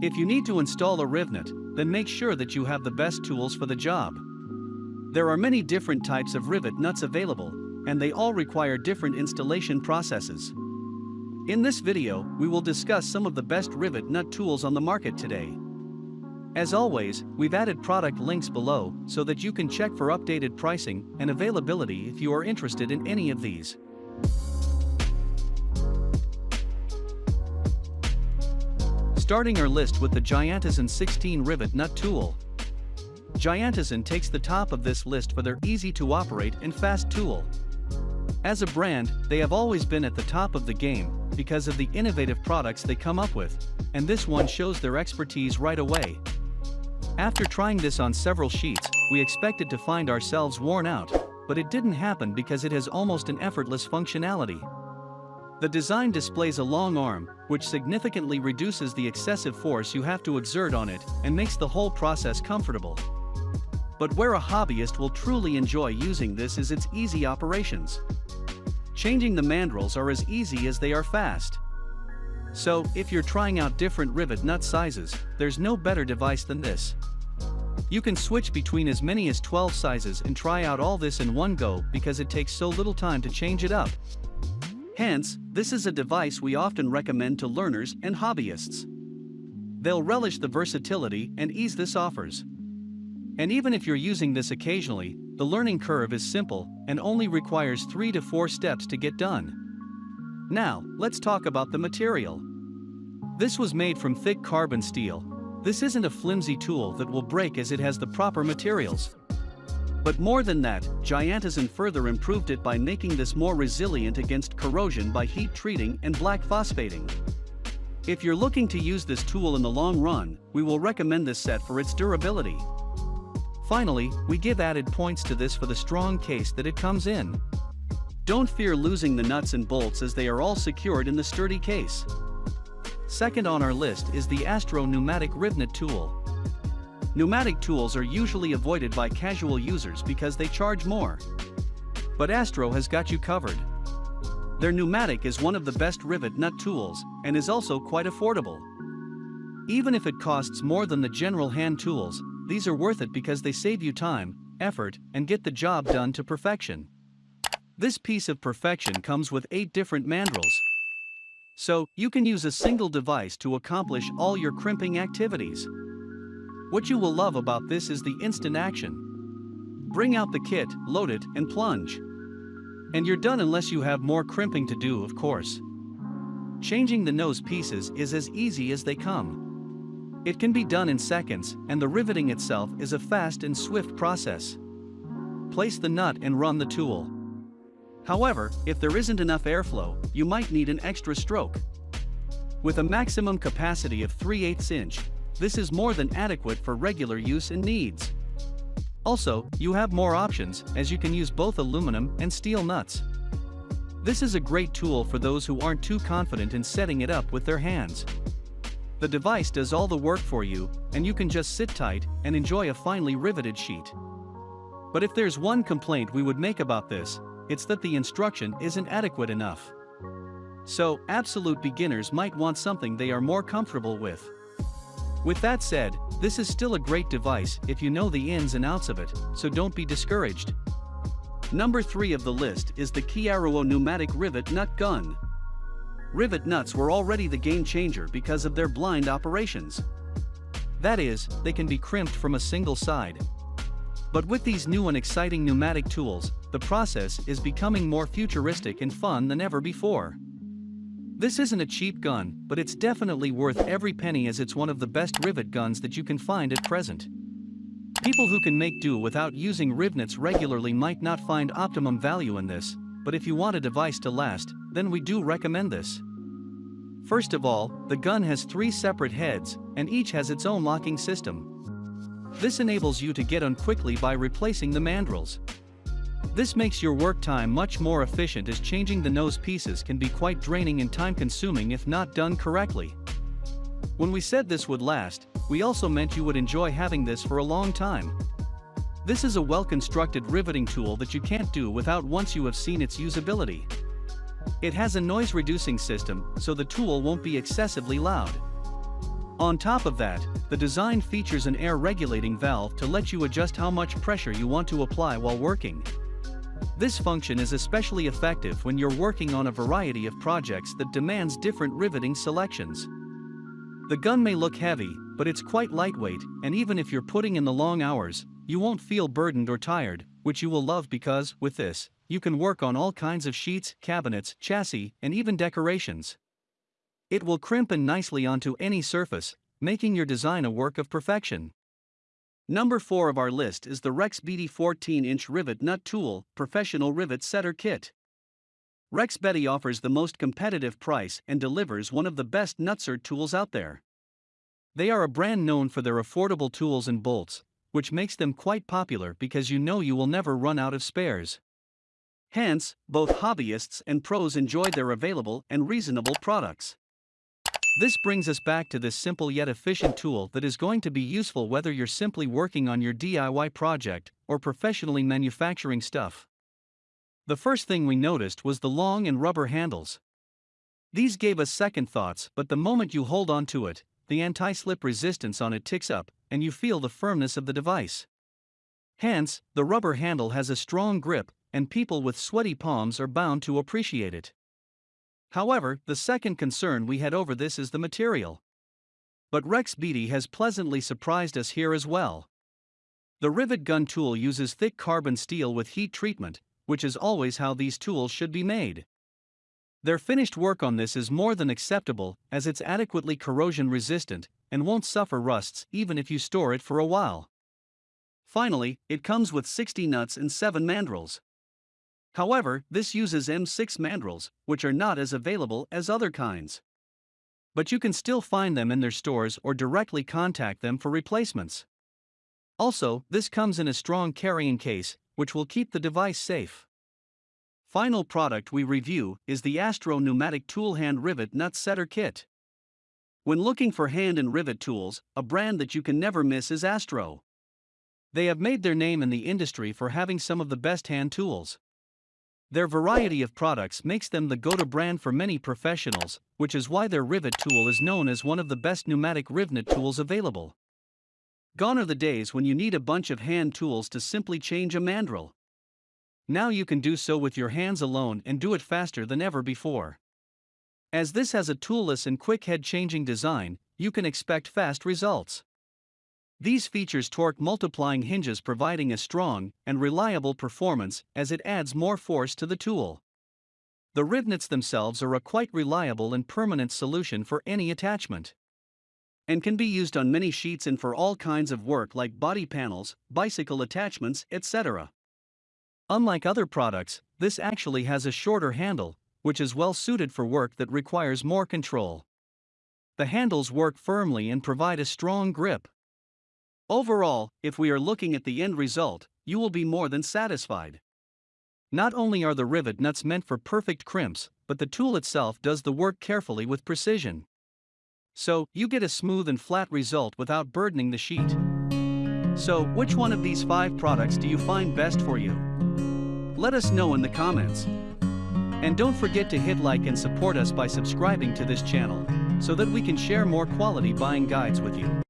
If you need to install a Rivnet, then make sure that you have the best tools for the job. There are many different types of rivet nuts available, and they all require different installation processes. In this video, we will discuss some of the best rivet nut tools on the market today. As always, we've added product links below so that you can check for updated pricing and availability if you are interested in any of these. Starting our list with the Giantazon 16 Rivet Nut Tool. Giantazon takes the top of this list for their easy to operate and fast tool. As a brand, they have always been at the top of the game because of the innovative products they come up with, and this one shows their expertise right away. After trying this on several sheets, we expected to find ourselves worn out, but it didn't happen because it has almost an effortless functionality. The design displays a long arm, which significantly reduces the excessive force you have to exert on it and makes the whole process comfortable. But where a hobbyist will truly enjoy using this is its easy operations. Changing the mandrels are as easy as they are fast. So, if you're trying out different rivet nut sizes, there's no better device than this. You can switch between as many as 12 sizes and try out all this in one go because it takes so little time to change it up. Hence, this is a device we often recommend to learners and hobbyists. They'll relish the versatility and ease this offers. And even if you're using this occasionally, the learning curve is simple and only requires 3 to 4 steps to get done. Now, let's talk about the material. This was made from thick carbon steel. This isn't a flimsy tool that will break as it has the proper materials. But more than that, Giantazon further improved it by making this more resilient against corrosion by heat treating and black phosphating. If you're looking to use this tool in the long run, we will recommend this set for its durability. Finally, we give added points to this for the strong case that it comes in. Don't fear losing the nuts and bolts as they are all secured in the sturdy case. Second on our list is the Astro Pneumatic Rivnet Tool. Pneumatic tools are usually avoided by casual users because they charge more. But Astro has got you covered. Their pneumatic is one of the best rivet nut tools and is also quite affordable. Even if it costs more than the general hand tools, these are worth it because they save you time, effort, and get the job done to perfection. This piece of perfection comes with 8 different mandrels. So, you can use a single device to accomplish all your crimping activities. What you will love about this is the instant action. Bring out the kit, load it, and plunge. And you're done unless you have more crimping to do of course. Changing the nose pieces is as easy as they come. It can be done in seconds, and the riveting itself is a fast and swift process. Place the nut and run the tool. However, if there isn't enough airflow, you might need an extra stroke. With a maximum capacity of 3 8 inch, this is more than adequate for regular use and needs. Also, you have more options as you can use both aluminum and steel nuts. This is a great tool for those who aren't too confident in setting it up with their hands. The device does all the work for you, and you can just sit tight and enjoy a finely riveted sheet. But if there's one complaint we would make about this, it's that the instruction isn't adequate enough. So, absolute beginners might want something they are more comfortable with. With that said, this is still a great device if you know the ins and outs of it, so don't be discouraged. Number 3 of the list is the Chiaruo Pneumatic Rivet Nut Gun. Rivet nuts were already the game changer because of their blind operations. That is, they can be crimped from a single side. But with these new and exciting pneumatic tools, the process is becoming more futuristic and fun than ever before. This isn't a cheap gun, but it's definitely worth every penny as it's one of the best rivet guns that you can find at present. People who can make do without using rivnets regularly might not find optimum value in this, but if you want a device to last, then we do recommend this. First of all, the gun has three separate heads, and each has its own locking system. This enables you to get on quickly by replacing the mandrels. This makes your work time much more efficient as changing the nose pieces can be quite draining and time consuming if not done correctly. When we said this would last, we also meant you would enjoy having this for a long time. This is a well-constructed riveting tool that you can't do without once you have seen its usability. It has a noise-reducing system, so the tool won't be excessively loud. On top of that, the design features an air regulating valve to let you adjust how much pressure you want to apply while working. This function is especially effective when you're working on a variety of projects that demands different riveting selections. The gun may look heavy, but it's quite lightweight, and even if you're putting in the long hours, you won't feel burdened or tired, which you will love because, with this, you can work on all kinds of sheets, cabinets, chassis, and even decorations. It will crimp in nicely onto any surface, making your design a work of perfection. Number 4 of our list is the REXBETI 14-inch rivet nut tool professional rivet setter kit. REXBETI offers the most competitive price and delivers one of the best nutsert tools out there. They are a brand known for their affordable tools and bolts, which makes them quite popular because you know you will never run out of spares. Hence, both hobbyists and pros enjoy their available and reasonable products. This brings us back to this simple yet efficient tool that is going to be useful whether you're simply working on your DIY project or professionally manufacturing stuff. The first thing we noticed was the long and rubber handles. These gave us second thoughts, but the moment you hold on to it, the anti slip resistance on it ticks up, and you feel the firmness of the device. Hence, the rubber handle has a strong grip, and people with sweaty palms are bound to appreciate it. However, the second concern we had over this is the material. But REXBETI has pleasantly surprised us here as well. The rivet gun tool uses thick carbon steel with heat treatment, which is always how these tools should be made. Their finished work on this is more than acceptable as it's adequately corrosion resistant and won't suffer rusts even if you store it for a while. Finally, it comes with 60 nuts and 7 mandrels. However, this uses M6 mandrels, which are not as available as other kinds. But you can still find them in their stores or directly contact them for replacements. Also, this comes in a strong carrying case, which will keep the device safe. Final product we review is the Astro Pneumatic Tool Hand Rivet Nut Setter Kit. When looking for hand and rivet tools, a brand that you can never miss is Astro. They have made their name in the industry for having some of the best hand tools. Their variety of products makes them the go-to brand for many professionals, which is why their rivet tool is known as one of the best pneumatic rivet tools available. Gone are the days when you need a bunch of hand tools to simply change a mandrel. Now you can do so with your hands alone and do it faster than ever before. As this has a toolless and quick head changing design, you can expect fast results. These features torque multiplying hinges providing a strong and reliable performance as it adds more force to the tool. The rivnets themselves are a quite reliable and permanent solution for any attachment. And can be used on many sheets and for all kinds of work like body panels, bicycle attachments, etc. Unlike other products, this actually has a shorter handle, which is well suited for work that requires more control. The handles work firmly and provide a strong grip. Overall, if we are looking at the end result, you will be more than satisfied. Not only are the rivet nuts meant for perfect crimps, but the tool itself does the work carefully with precision. So, you get a smooth and flat result without burdening the sheet. So, which one of these five products do you find best for you? Let us know in the comments. And don't forget to hit like and support us by subscribing to this channel, so that we can share more quality buying guides with you.